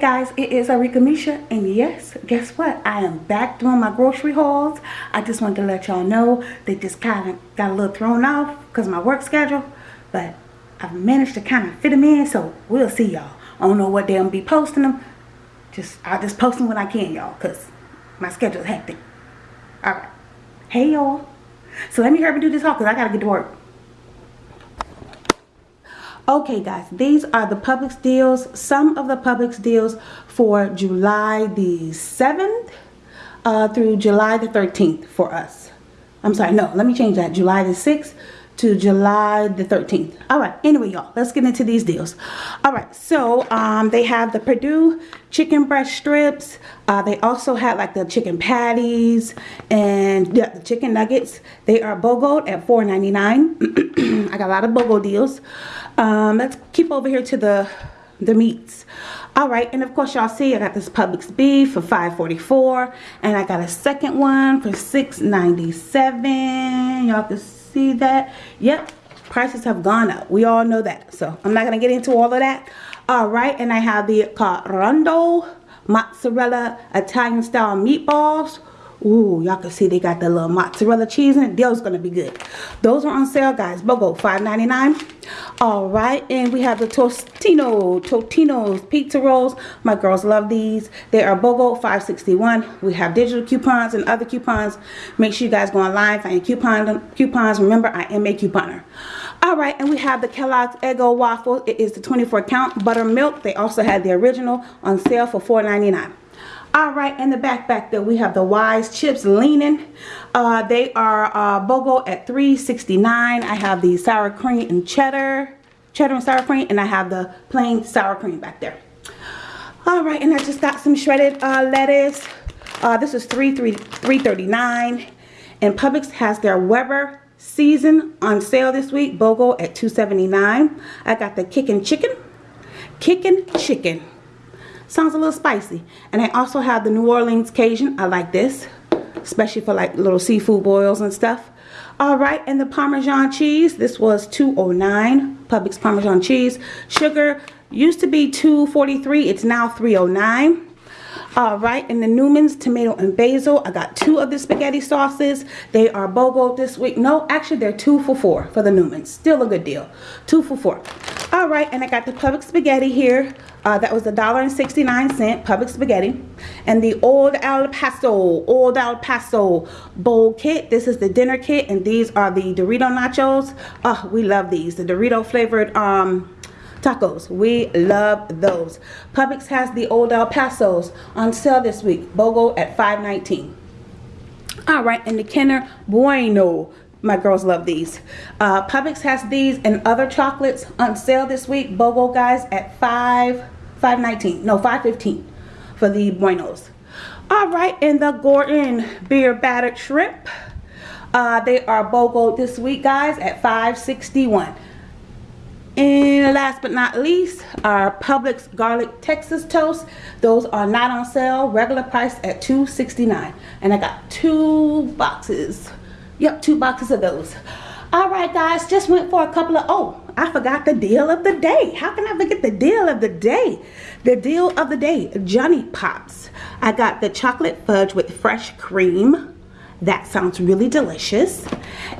guys, it is Arika Misha and yes, guess what? I am back doing my grocery hauls. I just wanted to let y'all know they just kind of got a little thrown off because my work schedule. But I've managed to kind of fit them in so we'll see y'all. I don't know what day I'm be posting them. Just I'll just post them when I can y'all because my schedule is hectic. Alright. Hey y'all. So let me hurry and do this haul because I got to get to work. Okay guys, these are the Publix deals, some of the Publix deals for July the 7th uh, through July the 13th for us. I'm sorry, no, let me change that. July the 6th to July the 13th. All right, anyway, y'all, let's get into these deals. All right, so um, they have the Perdue chicken breast strips. Uh, they also have like the chicken patties and yeah, the chicken nuggets. They are BOGO at $4.99. I got a lot of BOGO deals. Um, let's keep over here to the the meats all right and of course y'all see i got this publix beef for 5.44 and i got a second one for 6.97 y'all can see that? Yep prices have gone up. We all know that. So i'm not gonna get into all of that. All right and i have the carando mozzarella italian style meatballs Ooh, y'all can see they got the little mozzarella cheese in it. Those gonna be good. Those are on sale, guys. BOGO, $5.99. All right, and we have the Tostino, Totino's pizza rolls. My girls love these. They are BOGO, $5.61. We have digital coupons and other coupons. Make sure you guys go online, find coupon, coupons. Remember, I am a couponer. All right, and we have the Kellogg's Eggo waffle. It is the 24 count buttermilk. They also had the original on sale for $4.99 all right in the back back there we have the wise chips leaning. Uh, they are uh, bogo at 3.69 i have the sour cream and cheddar cheddar and sour cream and i have the plain sour cream back there. All right and i just got some shredded uh, lettuce. Uh, this is 3 3 339 and publix has their weber season on sale this week bogo at 279 i got the kicking chicken. Kicking chicken Sounds a little spicy. And I also have the New Orleans Cajun. I like this, especially for like little seafood boils and stuff. All right, and the Parmesan cheese. This was 209 Publix Parmesan cheese. Sugar used to be 243. It's now 309 all right and the Newman's tomato and basil I got two of the spaghetti sauces they are BOGO this week no actually they're two for four for the Newman's still a good deal two for four all right and I got the Publix spaghetti here uh, that was a dollar and 69 cent Publix spaghetti and the old El Paso old El Paso bowl kit this is the dinner kit and these are the Dorito nachos oh we love these the Dorito flavored um tacos. We love those. Publix has the Old El Pasos on sale this week. BOGO at $5.19. All right, and the Kinder Bueno. My girls love these. Uh, Publix has these and other chocolates on sale this week. BOGO guys at 5 5.19. No, 5.15 for the Buenos. All right, and the Gorton beer battered shrimp. Uh, they are BOGO this week, guys, at 5.61. And last but not least, our Publix Garlic Texas Toast. Those are not on sale, regular price at $2.69. And I got two boxes. Yep, two boxes of those. Alright guys, just went for a couple of, oh, I forgot the deal of the day. How can I forget the deal of the day? The deal of the day, Johnny Pops. I got the chocolate fudge with fresh cream that sounds really delicious.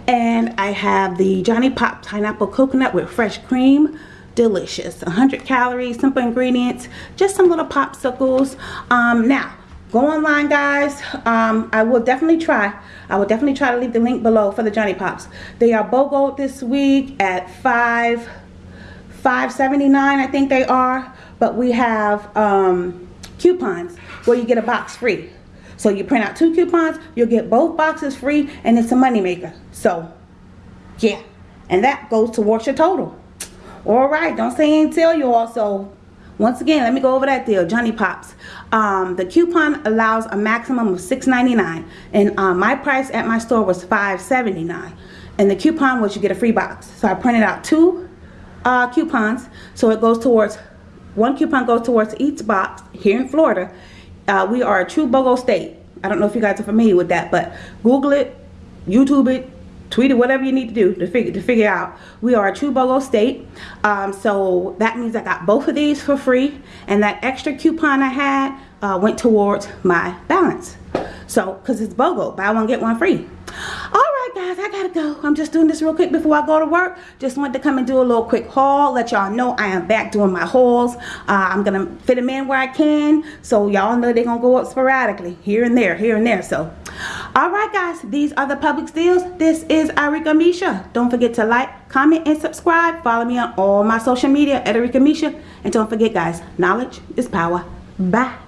And I have the Johnny Pop Pineapple Coconut with fresh cream. Delicious. 100 calories, simple ingredients, just some little popsicles. Um, now, go online guys um, i will definitely try i will definitely try to leave the link below for the johnny pops they are bogo this week at 5 5.79 i think they are but we have um, coupons where you get a box free so you print out two coupons, you'll get both boxes free, and it's a moneymaker. So, yeah. And that goes towards your total. All right, don't say ain't tell you also. Once again, let me go over that deal. Johnny Pops. Um, the coupon allows a maximum of $6.99. And uh, my price at my store was $5.79. And the coupon was you get a free box. So I printed out two uh, coupons. So it goes towards, one coupon goes towards each box here in Florida. Uh, we are a true BOGO state. I don't know if you guys are familiar with that, but Google it, YouTube it, tweet it, whatever you need to do to figure to figure out. We are a true BOGO state, um, so that means I got both of these for free, and that extra coupon I had uh, went towards my balance. So, because it's BOGO, buy one get one free. All right, guys, I gotta go. I'm just doing this real quick before I go to work. Just wanted to come and do a little quick haul. Let y'all know I am back doing my hauls. Uh, I'm gonna fit them in where I can. So y'all know they're gonna go up sporadically, here and there, here and there. So, all right, guys, these are the Publix deals. This is Arika Misha. Don't forget to like, comment, and subscribe. Follow me on all my social media at Arika Misha. And don't forget, guys, knowledge is power. Bye.